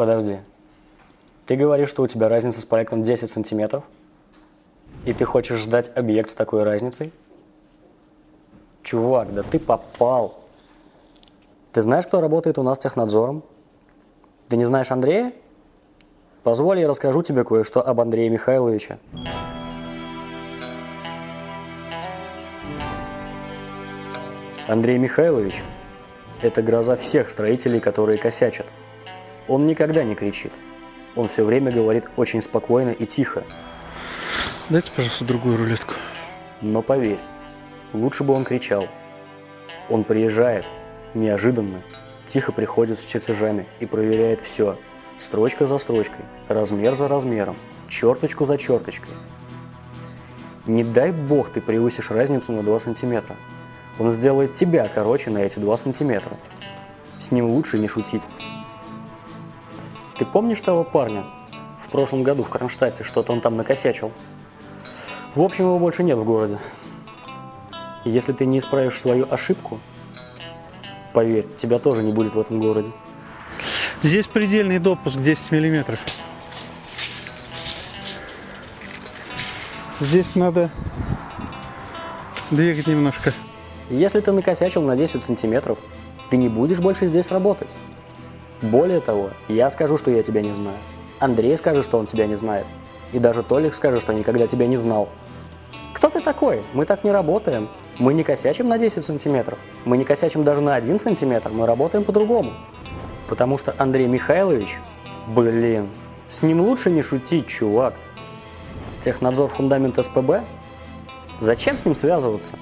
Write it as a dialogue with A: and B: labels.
A: Подожди. Ты говоришь, что у тебя разница с проектом 10 сантиметров? И ты хочешь ждать объект с такой разницей? Чувак, да ты попал. Ты знаешь, кто работает у нас технадзором? Ты не знаешь Андрея? Позволь, я расскажу тебе кое-что об Андрее Михайловиче. Андрей Михайлович – это гроза всех строителей, которые косячат. Он никогда не кричит. Он все время говорит очень спокойно и тихо.
B: Дайте, пожалуйста, другую рулетку.
A: Но поверь, лучше бы он кричал. Он приезжает, неожиданно, тихо приходит с чертежами и проверяет все, строчка за строчкой, размер за размером, черточку за черточкой. Не дай бог ты превысишь разницу на 2 сантиметра. Он сделает тебя короче на эти 2 сантиметра. С ним лучше не шутить. Ты помнишь того парня? В прошлом году в Кронштадте что-то он там накосячил. В общем, его больше нет в городе. И если ты не исправишь свою ошибку, поверь, тебя тоже не будет в этом городе.
B: Здесь предельный допуск 10 миллиметров. Здесь надо двигать немножко.
A: Если ты накосячил на 10 сантиметров, ты не будешь больше здесь работать. Более того, я скажу, что я тебя не знаю. Андрей скажет, что он тебя не знает. И даже Толик скажет, что никогда тебя не знал. Кто ты такой? Мы так не работаем. Мы не косячим на 10 сантиметров. Мы не косячим даже на 1 сантиметр. Мы работаем по-другому. Потому что Андрей Михайлович, блин, с ним лучше не шутить, чувак. Технадзор фундамент СПБ? Зачем с ним связываться?